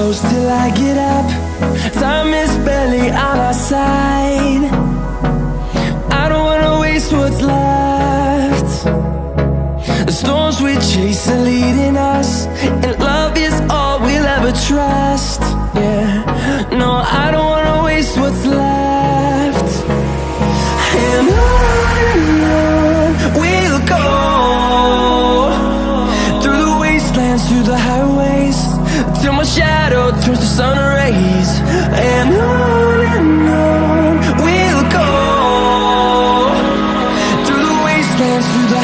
close till I get up. Time is barely on our side. I don't wanna waste what's left. The storms we chase are leading us And love is all we'll ever trust. Till my shadow turns to sun rays. And on and on We'll go Through the wastelands, through the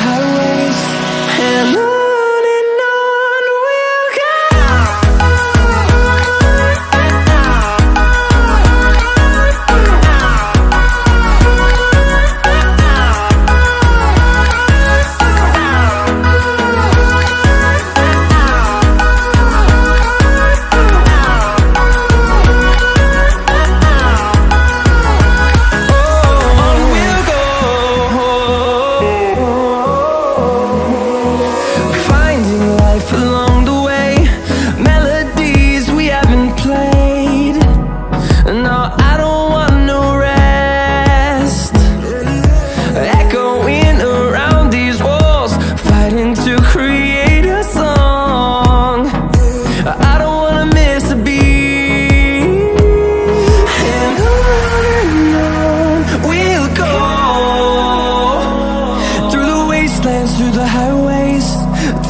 wastelands through the highways.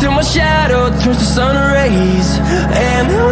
Till my shadow turns to sun rays. And I